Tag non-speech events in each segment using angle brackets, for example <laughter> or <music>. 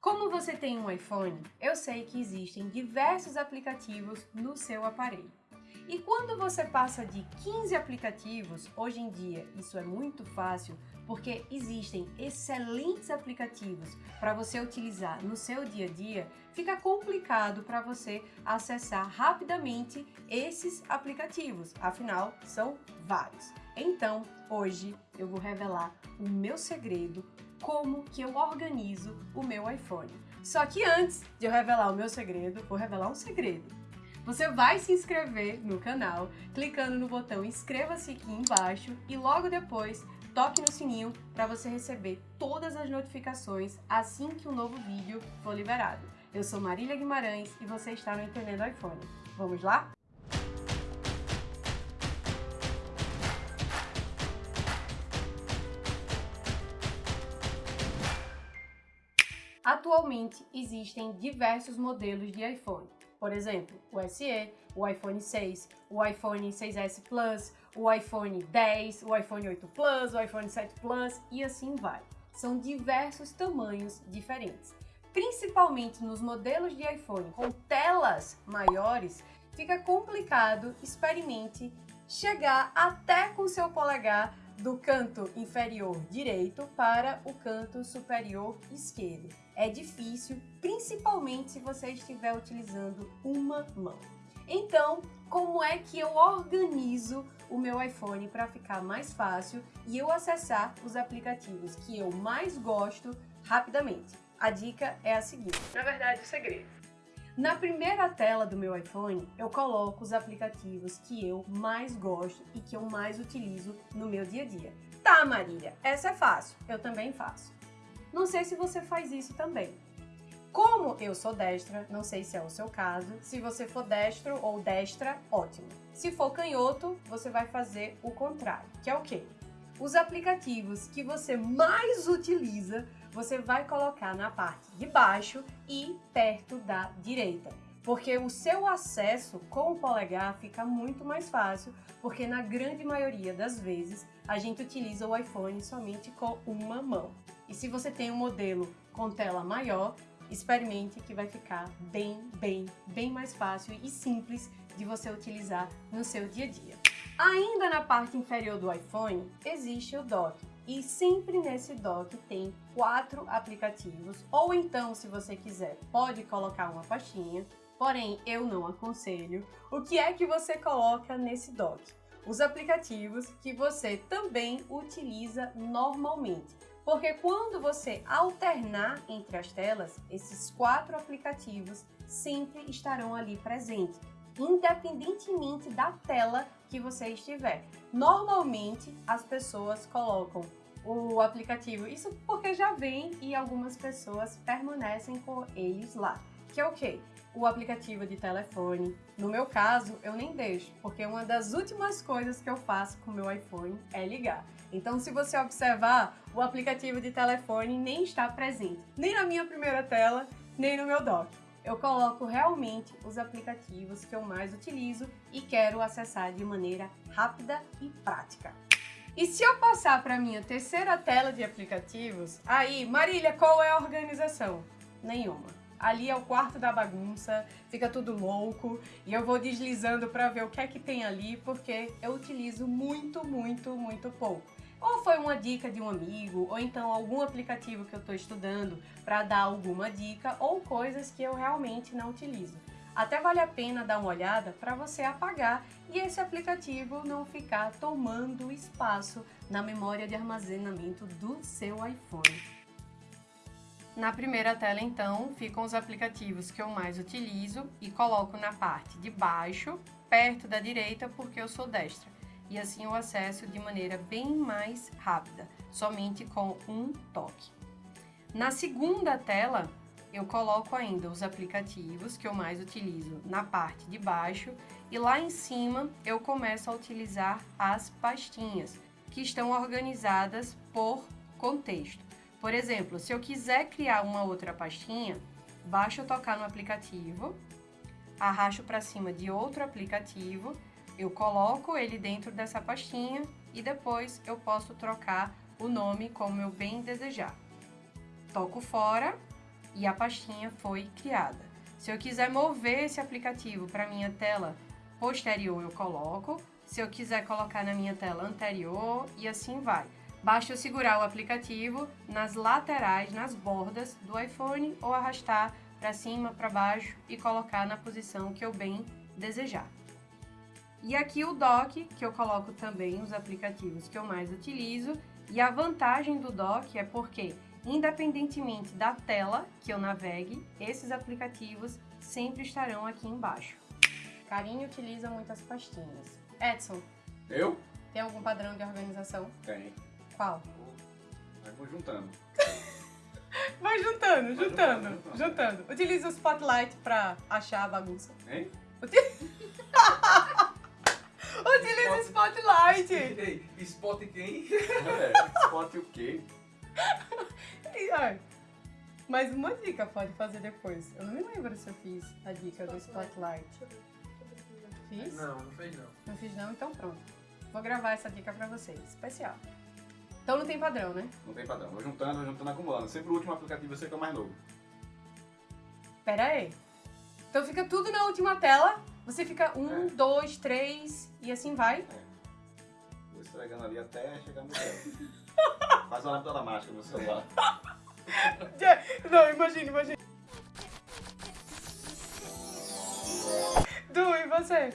Como você tem um iPhone, eu sei que existem diversos aplicativos no seu aparelho. E quando você passa de 15 aplicativos, hoje em dia isso é muito fácil porque existem excelentes aplicativos para você utilizar no seu dia a dia, fica complicado para você acessar rapidamente esses aplicativos, afinal são vários. Então, hoje eu vou revelar o meu segredo como que eu organizo o meu iPhone. Só que antes de eu revelar o meu segredo, vou revelar um segredo. Você vai se inscrever no canal clicando no botão inscreva-se aqui embaixo e logo depois toque no sininho para você receber todas as notificações assim que um novo vídeo for liberado. Eu sou Marília Guimarães e você está no Entendendo iPhone. Vamos lá? Atualmente existem diversos modelos de iPhone. Por exemplo, o SE, o iPhone 6, o iPhone 6S Plus, o iPhone 10, o iPhone 8 Plus, o iPhone 7 Plus e assim vai. São diversos tamanhos diferentes. Principalmente nos modelos de iPhone com telas maiores, fica complicado, experimente, chegar até com seu polegar do canto inferior direito para o canto superior esquerdo. É difícil, principalmente se você estiver utilizando uma mão. Então, como é que eu organizo o meu iPhone para ficar mais fácil e eu acessar os aplicativos que eu mais gosto rapidamente? A dica é a seguinte, na verdade o segredo. Na primeira tela do meu iPhone, eu coloco os aplicativos que eu mais gosto e que eu mais utilizo no meu dia a dia. Tá, Marília, essa é fácil, eu também faço. Não sei se você faz isso também. Como eu sou destra, não sei se é o seu caso, se você for destro ou destra, ótimo. Se for canhoto, você vai fazer o contrário, que é o quê? Os aplicativos que você mais utiliza você vai colocar na parte de baixo e perto da direita. Porque o seu acesso com o polegar fica muito mais fácil, porque na grande maioria das vezes a gente utiliza o iPhone somente com uma mão. E se você tem um modelo com tela maior, experimente que vai ficar bem, bem, bem mais fácil e simples de você utilizar no seu dia a dia. Ainda na parte inferior do iPhone, existe o dock, e sempre nesse dock tem quatro aplicativos, ou então, se você quiser, pode colocar uma pastinha, porém eu não aconselho. O que é que você coloca nesse dock? Os aplicativos que você também utiliza normalmente. Porque quando você alternar entre as telas, esses quatro aplicativos sempre estarão ali presentes, independentemente da tela que você estiver. Normalmente, as pessoas colocam o aplicativo. Isso porque já vem e algumas pessoas permanecem com eles lá. Que é o quê? O aplicativo de telefone. No meu caso, eu nem deixo, porque uma das últimas coisas que eu faço com o meu iPhone é ligar. Então, se você observar, o aplicativo de telefone nem está presente, nem na minha primeira tela, nem no meu dock. Eu coloco realmente os aplicativos que eu mais utilizo e quero acessar de maneira rápida e prática. E se eu passar para minha terceira tela de aplicativos, aí, Marília, qual é a organização? Nenhuma. Ali é o quarto da bagunça, fica tudo louco e eu vou deslizando para ver o que é que tem ali porque eu utilizo muito, muito, muito pouco. Ou foi uma dica de um amigo, ou então algum aplicativo que eu estou estudando para dar alguma dica, ou coisas que eu realmente não utilizo. Até vale a pena dar uma olhada para você apagar e esse aplicativo não ficar tomando espaço na memória de armazenamento do seu iPhone. Na primeira tela, então, ficam os aplicativos que eu mais utilizo e coloco na parte de baixo, perto da direita, porque eu sou destra. E assim eu acesso de maneira bem mais rápida, somente com um toque. Na segunda tela, eu coloco ainda os aplicativos que eu mais utilizo na parte de baixo e lá em cima eu começo a utilizar as pastinhas, que estão organizadas por contexto. Por exemplo, se eu quiser criar uma outra pastinha, basta eu tocar no aplicativo, arrasto para cima de outro aplicativo, eu coloco ele dentro dessa pastinha e depois eu posso trocar o nome como eu bem desejar. Toco fora e a pastinha foi criada. Se eu quiser mover esse aplicativo para minha tela posterior, eu coloco. Se eu quiser colocar na minha tela anterior e assim vai. Basta eu segurar o aplicativo nas laterais, nas bordas do iPhone ou arrastar para cima, para baixo e colocar na posição que eu bem desejar. E aqui o dock, que eu coloco também os aplicativos que eu mais utilizo. E a vantagem do dock é porque, independentemente da tela que eu navegue, esses aplicativos sempre estarão aqui embaixo. Carinho utiliza muitas pastinhas. Edson. Eu? Tem algum padrão de organização? Tem. Qual? Vai vou juntando. <laughs> Vai juntando, Vai juntando, juntando, juntando. Utiliza o Spotlight pra achar a bagunça. Hein? <laughs> Utiliza o Spotlight! Spot quem? <laughs> É, spot o quê? <laughs> E, ai, Mais uma dica pode fazer depois. Eu não me lembro se eu fiz a dica do Spotlight. Fiz? Não, não fez não. Não fiz não? Então pronto. Vou gravar essa dica pra vocês. Especial. Então não tem padrão, né? Não tem padrão. Vou juntando, vou juntando, acumulando. Sempre o último aplicativo você que é o mais novo. Pera aí. Então fica tudo na última tela. Você fica um, É. dois, três e assim vai. Vou esfregando ali até chegar no zero. <laughs> Faz uma lâmpada mágica no celular. <laughs> Não, imagina, imagina. Du, e você?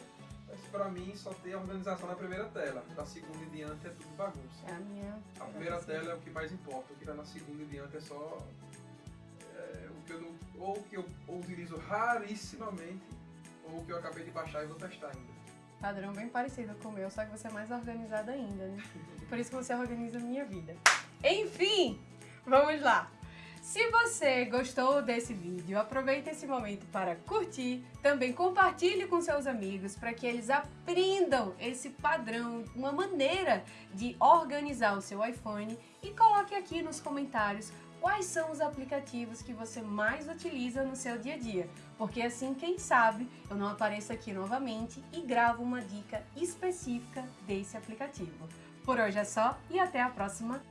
Mas pra mim só tem a organização na primeira tela. Da segunda em diante é tudo bagunça. É a minha. A primeira tela é o que mais importa, o que tá na segunda em diante é só. é, o que eu não, ou o que eu utilizo rarissimamente, ou o que eu acabei de baixar e vou testar ainda. Padrão bem parecido com o meu, só que você é mais organizada ainda, né? Por isso que você organiza a minha vida. Enfim, vamos lá. Se você gostou desse vídeo, aproveite esse momento para curtir, também compartilhe com seus amigos para que eles aprendam esse padrão, uma maneira de organizar o seu iPhone e coloque aqui nos comentários quais são os aplicativos que você mais utiliza no seu dia a dia, porque assim, quem sabe, eu não apareço aqui novamente e gravo uma dica específica desse aplicativo. Por hoje é só e até a próxima